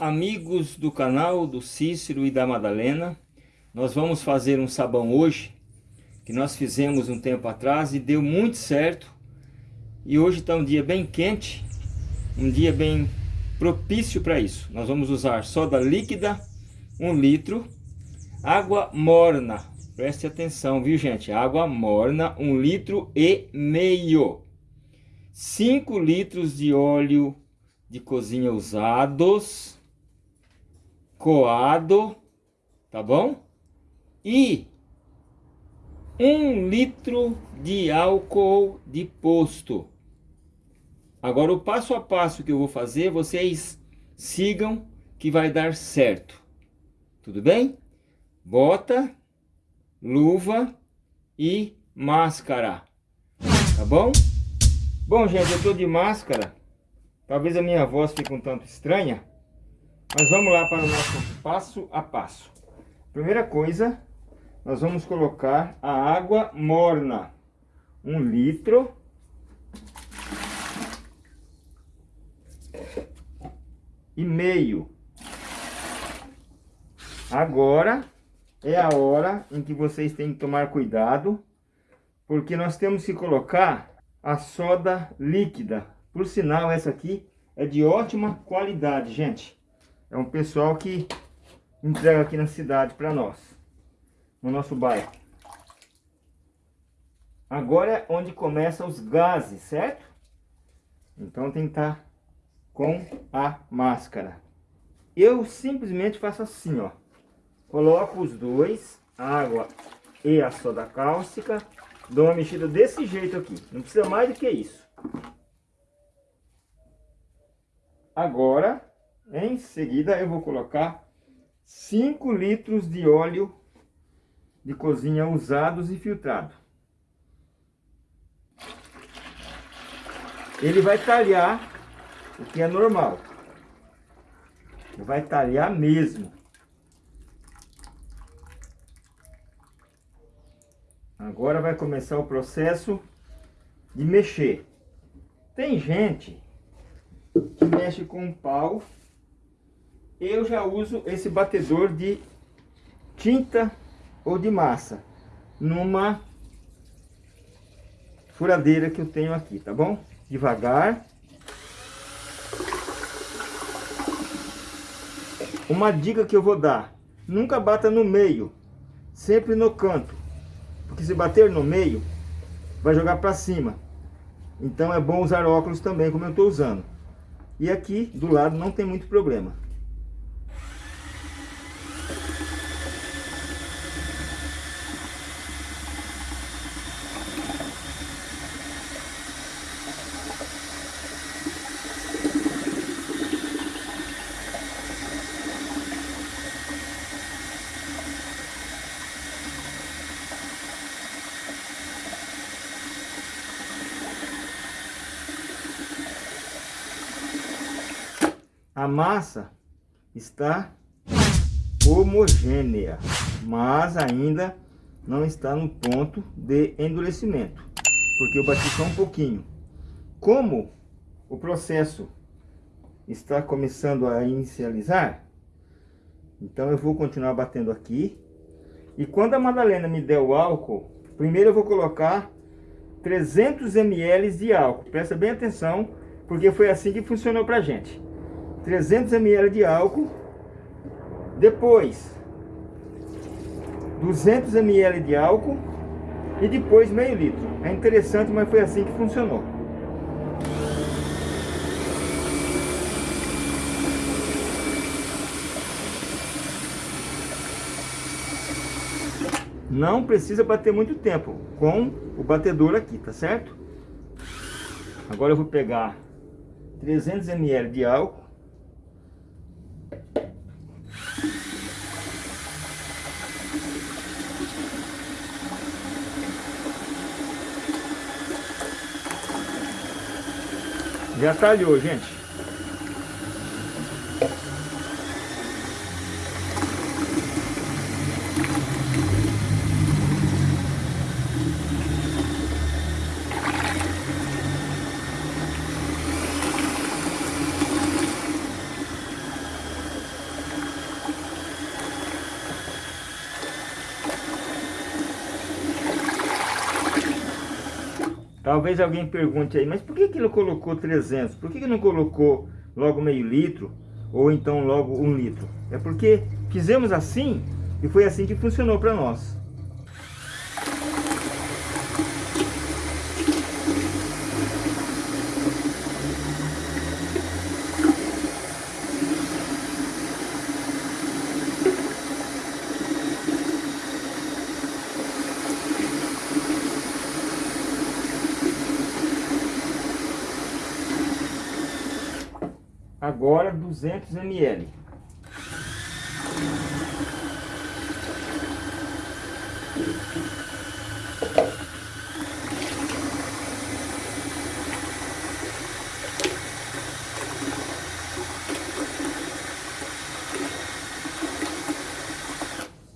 Amigos do canal do Cícero e da Madalena. Nós vamos fazer um sabão hoje, que nós fizemos um tempo atrás e deu muito certo. E hoje está um dia bem quente, um dia bem propício para isso. Nós vamos usar soda líquida, um litro, água morna. Preste atenção, viu gente? Água morna, um litro e meio. 5 litros de óleo de cozinha usados, coado, tá bom? E um litro de álcool de posto. Agora o passo a passo que eu vou fazer, vocês sigam que vai dar certo. Tudo bem? Bota, luva e máscara. Tá bom? Bom, gente, eu tô de máscara. Talvez a minha voz fique um tanto estranha, mas vamos lá para o nosso passo a passo. Primeira coisa, nós vamos colocar a água morna, um litro. E meio. Agora é a hora em que vocês têm que tomar cuidado, porque nós temos que colocar a soda líquida por sinal, essa aqui é de ótima qualidade, gente. É um pessoal que entrega aqui na cidade para nós. No nosso bairro. Agora é onde começam os gases, certo? Então tem que estar tá com a máscara. Eu simplesmente faço assim, ó. Coloco os dois, água e a soda cáustica. Dou uma mexida desse jeito aqui. Não precisa mais do que isso. Agora, em seguida, eu vou colocar 5 litros de óleo de cozinha usados e filtrado. Ele vai talhar o que é normal. Vai talhar mesmo. Agora vai começar o processo de mexer. Tem gente que mexe com pau. Eu já uso esse batedor de tinta ou de massa numa furadeira que eu tenho aqui, tá bom? Devagar. Uma dica que eu vou dar, nunca bata no meio, sempre no canto. Porque se bater no meio, vai jogar para cima. Então é bom usar óculos também, como eu estou usando. E aqui do lado não tem muito problema. A massa está homogênea, mas ainda não está no ponto de endurecimento, porque eu bati só um pouquinho. Como o processo está começando a inicializar, então eu vou continuar batendo aqui. E quando a Madalena me der o álcool, primeiro eu vou colocar 300 ml de álcool. Presta bem atenção, porque foi assim que funcionou pra gente. 300 ml de álcool, depois 200 ml de álcool e depois meio litro. É interessante, mas foi assim que funcionou. Não precisa bater muito tempo com o batedor aqui, tá certo? Agora eu vou pegar 300 ml de álcool Já talhou, gente. Talvez alguém pergunte aí, mas por que, que ele colocou 300? Por que, que não colocou logo meio litro? Ou então logo um litro? É porque fizemos assim e foi assim que funcionou para nós. Agora 200 ml.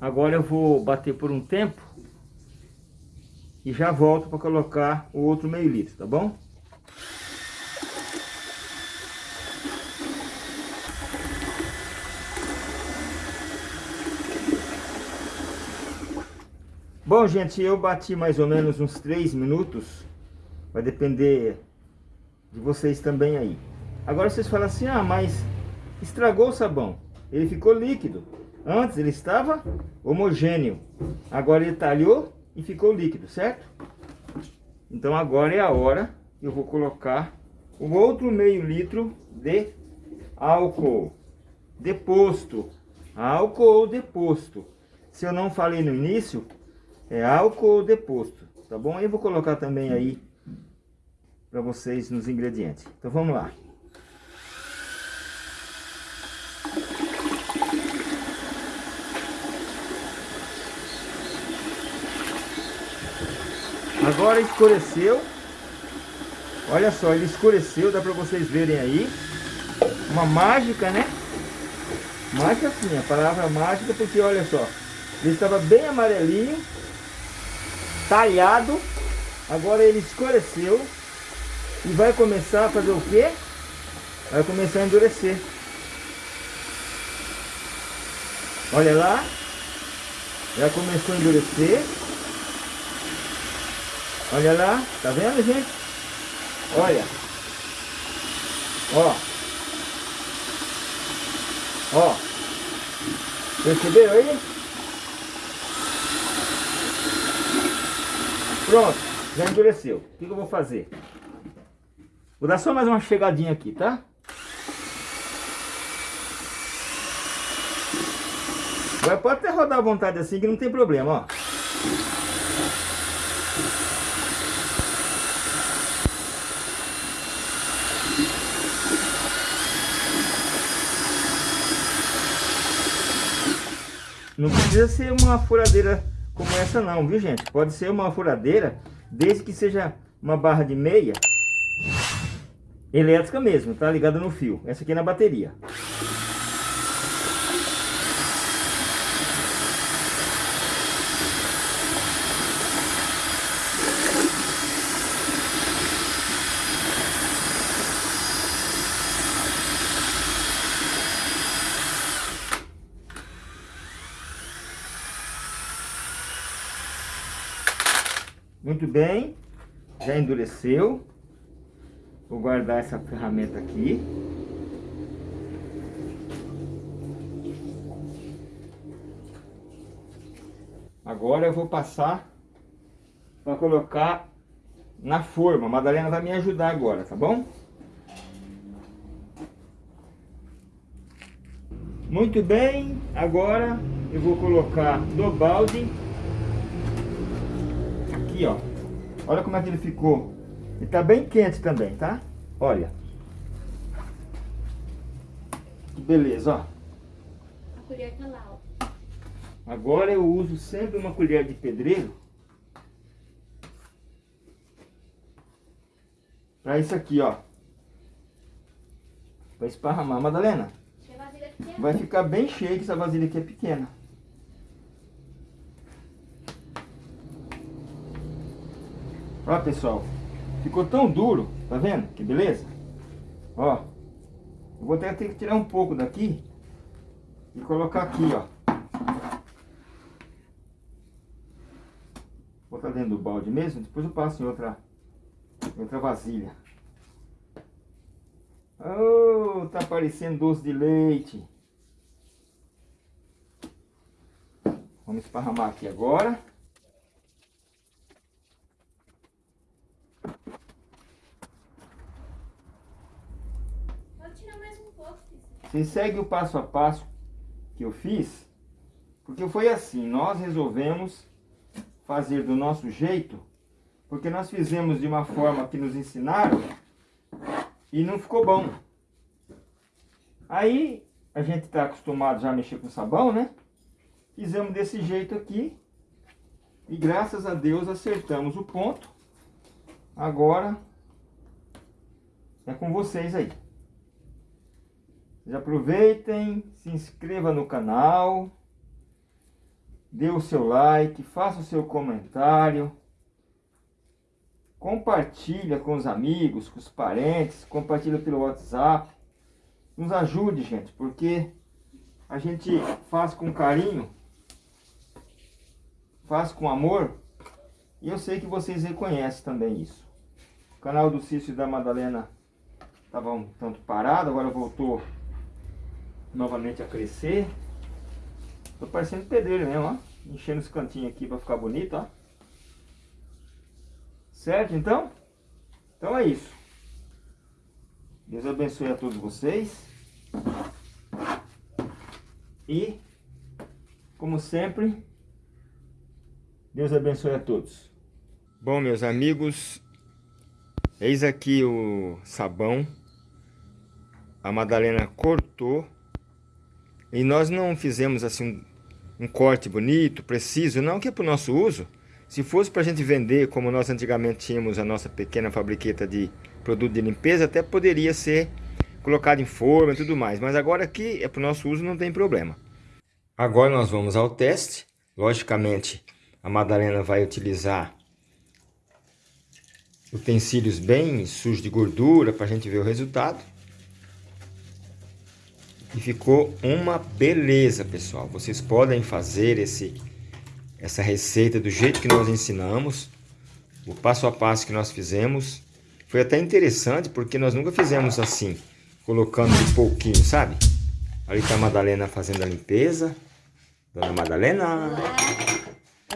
Agora eu vou bater por um tempo e já volto para colocar o outro meio litro, tá bom? Bom, gente, eu bati mais ou menos uns 3 minutos. Vai depender de vocês também aí. Agora vocês falam assim, ah, mas estragou o sabão. Ele ficou líquido. Antes ele estava homogêneo. Agora ele talhou e ficou líquido, certo? Então agora é a hora que eu vou colocar o outro meio litro de álcool deposto. Álcool deposto. Se eu não falei no início, é álcool deposto, tá bom? Eu vou colocar também aí para vocês nos ingredientes. Então vamos lá. Agora escureceu. Olha só, ele escureceu, dá para vocês verem aí. Uma mágica, né? Mágica sim, a palavra mágica, porque olha só, ele estava bem amarelinho talhado. Agora ele escureceu. E vai começar a fazer o quê? Vai começar a endurecer. Olha lá. Já começou a endurecer. Olha lá. Tá vendo, gente? Olha. Ó. Ó. Perceberam aí? Pronto, já endureceu. O que, eu vou fazer? Vou dar só mais uma chegadinha aqui, tá? Agora pode até rodar à vontade assim que não tem problema, ó. Não precisa ser uma furadeira como essa não, viu gente? Pode ser uma furadeira, desde que seja uma barra de meia elétrica mesmo, tá? Ligada no fio. Essa aqui é na bateria. Muito bem, já endureceu. Vou guardar essa ferramenta aqui. Agora eu vou passar para colocar na forma. A Madalena vai me ajudar agora, tá bom? Muito bem, agora eu vou colocar no balde aqui, ó. Olha como é que ele ficou. Ele tá bem quente também, tá? Olha. Que beleza, ó. A colher tá lá, ó. Agora eu uso sempre uma colher de pedreiro. Pra isso aqui, ó. Pra esparramar. Madalena, vai ficar bem cheio que essa vasilha aqui é pequena. Ó, pessoal. Ficou tão duro, tá vendo? Que beleza? Ó. Eu vou até ter que tirar um pouco daqui e colocar aqui, ó. Botar dentro do balde mesmo, depois eu passo em outra outra vasilha. Oh, tá parecendo doce de leite. Vamos esparramar aqui agora. Pode tirar mais um pouco, Cícero. Você segue o passo a passo que eu fiz, porque foi assim, nós resolvemos fazer do nosso jeito, porque nós fizemos de uma forma que nos ensinaram e não ficou bom. Aí a gente está acostumado já a mexer com sabão, né? Fizemos desse jeito aqui e graças a Deus acertamos o ponto. Agora é com vocês aí. Já aproveitem, se inscreva no canal, dê o seu like, faça o seu comentário, compartilha com os amigos, com os parentes, compartilha pelo WhatsApp. Nos ajude, gente, porque a gente faz com carinho, faz com amor, e eu sei que vocês reconhecem também isso. O canal do Cício e da Madalena estava um tanto parado, agora voltou novamente a crescer. Tô parecendo pedreiro mesmo, ó. Enchendo os cantinhos aqui para ficar bonito, ó. Certo, então? Então é isso. Deus abençoe a todos vocês. E, como sempre, Deus abençoe a todos. Bom, meus amigos, eis aqui o sabão. A Madalena cortou e nós não fizemos assim um, corte bonito, preciso, não que é para o nosso uso. Se fosse para a gente vender, como nós antigamente tínhamos a nossa pequena fabriqueta de produto de limpeza, até poderia ser colocado em forma e tudo mais. Mas agora aqui é para o nosso uso, não tem problema. Agora nós vamos ao teste. Logicamente, a Madalena vai utilizar utensílios bem sujos de gordura para a gente ver o resultado. E ficou uma beleza, pessoal. Vocês podem fazer esse, essa receita do jeito que nós ensinamos. O passo a passo que nós fizemos. Foi até interessante porque nós nunca fizemos assim. Colocando um pouquinho, sabe? Ali está a Madalena fazendo a limpeza. Dona Madalena.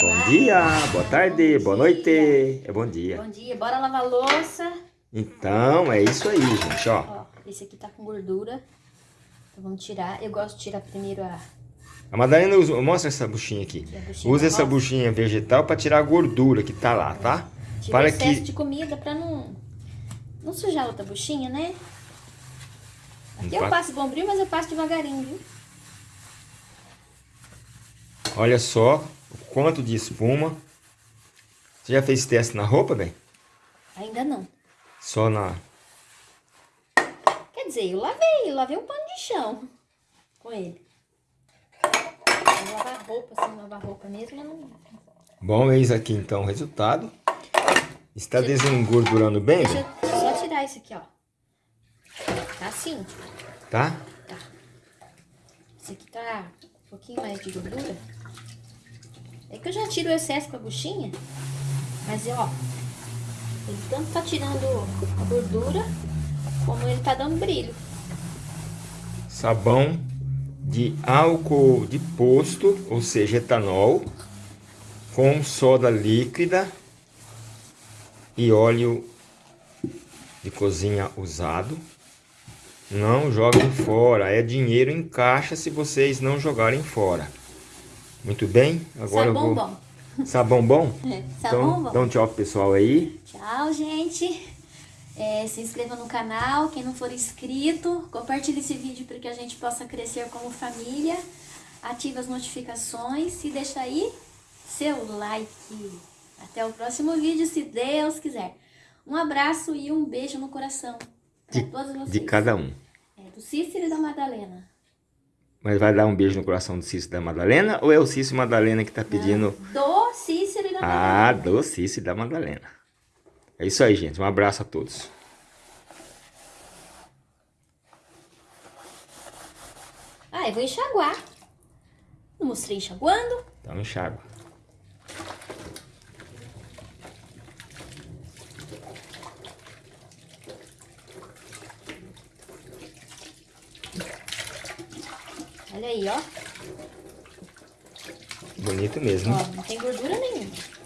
Bom dia, boa tarde, boa noite. É bom dia. Bom dia, bora lavar a louça. Então, é isso aí, gente, ó. Ó, esse aqui tá com gordura. Então vamos tirar. Eu gosto de tirar primeiro a, A Madalena usa, mostra essa buchinha aqui. buchinha Usa essa buchinha vegetal para tirar a gordura que tá lá, tá? Tira Para o excesso que de comida pra não, não sujar a outra buchinha, né? Aqui eu Não passo bombril, mas eu passo devagarinho, viu? Olha só o quanto de espuma. Você já fez teste na roupa, bem? Ainda não. Só na... Dizer, eu lavei, eu lavei um pano de chão com ele. Lavar roupa, assim, lavar roupa mesmo, eu não... Bom, eis aqui então o resultado. Está desengordurando bem, Deixa bem? eu só tirar isso aqui, ó. Tá assim, Tá? tá. Esse aqui tá um pouquinho mais de gordura. É que eu já tiro o excesso com a buchinha, mas ó, ele tanto tá tirando a gordura, como ele tá dando brilho. Sabão de álcool de posto, ou seja, etanol, com soda líquida e óleo de cozinha usado. Não joguem fora, é dinheiro em caixa se vocês não jogarem fora. Muito bem, agora Sabão eu vou... bom. Sabão bom? É, Então, sabão bom. dá um tchau pro pessoal aí. Tchau, gente. É, se inscreva no canal, quem não for inscrito, compartilhe esse vídeo para que a gente possa crescer como família. Ative as notificações e deixa aí seu like. Até o próximo vídeo, se Deus quiser. Um abraço e um beijo no coração De, todos vocês. de cada um. É, do Cícero e da Madalena. Mas vai dar um beijo no coração do Cício e da Madalena ou é o Cício e Madalena que tá pedindo... Do Cícero e da Ah, Madalena. do Cício e da Madalena. É isso aí, gente. Um abraço a todos. Ah, eu vou enxaguar. Não mostrei enxaguando? Tá, então enxágua. Olha aí, ó. Bonito mesmo. Ó, não tem gordura nenhuma.